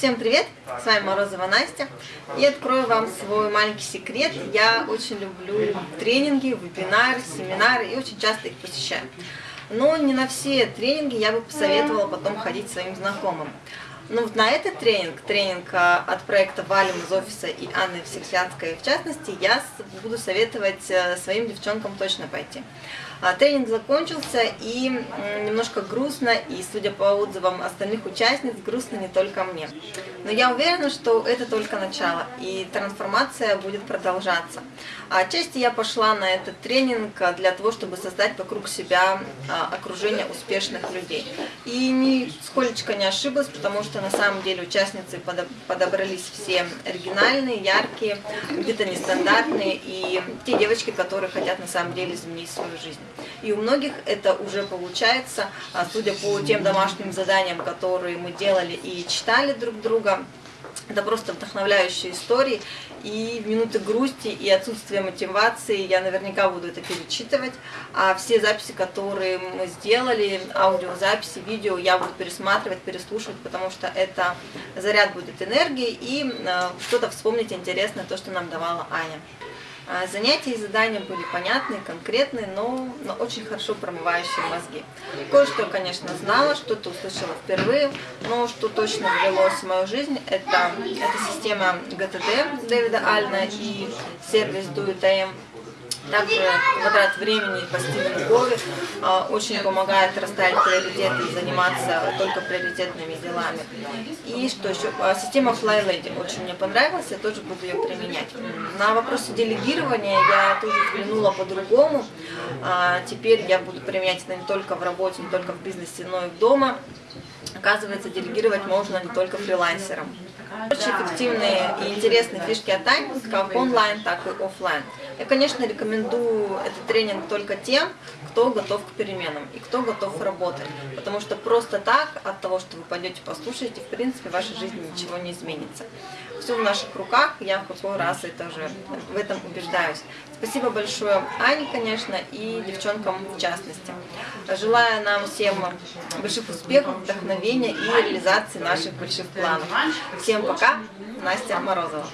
Всем привет! С вами Морозова Настя. И открою вам свой маленький секрет. Я очень люблю тренинги, вебинары, семинары и очень часто их посещаю. Но не на все тренинги я бы посоветовала потом ходить своим знакомым. Но вот на этот тренинг, тренинг а, от проекта Валим из офиса и Анны Всехлядской в частности, я буду советовать э, своим девчонкам точно пойти. А, тренинг закончился и немножко грустно, и судя по отзывам остальных участниц, грустно не только мне. Но я уверена, что это только начало, и трансформация будет продолжаться. Отчасти я пошла на этот тренинг для того, чтобы создать вокруг себя а, окружение успешных людей. И нисколечко не ошиблась, потому что на самом деле участницы подобрались все оригинальные, яркие, где-то нестандартные, и те девочки, которые хотят на самом деле изменить свою жизнь. И у многих это уже получается, а, судя по тем домашним заданиям, которые мы делали и читали друг друга, это просто вдохновляющие истории, и в минуты грусти и отсутствия мотивации я наверняка буду это перечитывать, а все записи, которые мы сделали, аудиозаписи, видео, я буду пересматривать, переслушивать, потому что это заряд будет энергии и э, что-то вспомнить интересное, то, что нам давала Аня. А, занятия и задания были понятные, конкретные, но, но очень хорошо промывающие мозги. Кое-что, конечно, знала, что-то услышала впервые, но что точно ввелось в мою жизнь, это, это система ГТД Дэвида Альна и сервис DoITM также квадрат времени по Стивену Кови а, очень помогает расставить приоритеты и заниматься только приоритетными делами. И что еще? А, система Fly Lady очень мне понравилась, я тоже буду ее применять. На вопросы делегирования я тоже взглянула по-другому. А, теперь я буду применять это не только в работе, не только в бизнесе, но и дома. Оказывается, делегировать можно не только фрилансерам. Очень эффективные и интересные фишки от Ани, как онлайн, так и офлайн. Я, конечно, рекомендую этот тренинг только тем, кто готов к переменам и кто готов работать. Потому что просто так, от того, что вы пойдете послушаете, в принципе, в вашей жизни ничего не изменится. Все в наших руках, я в какой раз это уже в этом убеждаюсь. Спасибо большое Ане, конечно, и девчонкам в частности. Желаю нам всем больших успехов, вдохновения и реализации наших больших планов. Всем пока, Настя Морозова.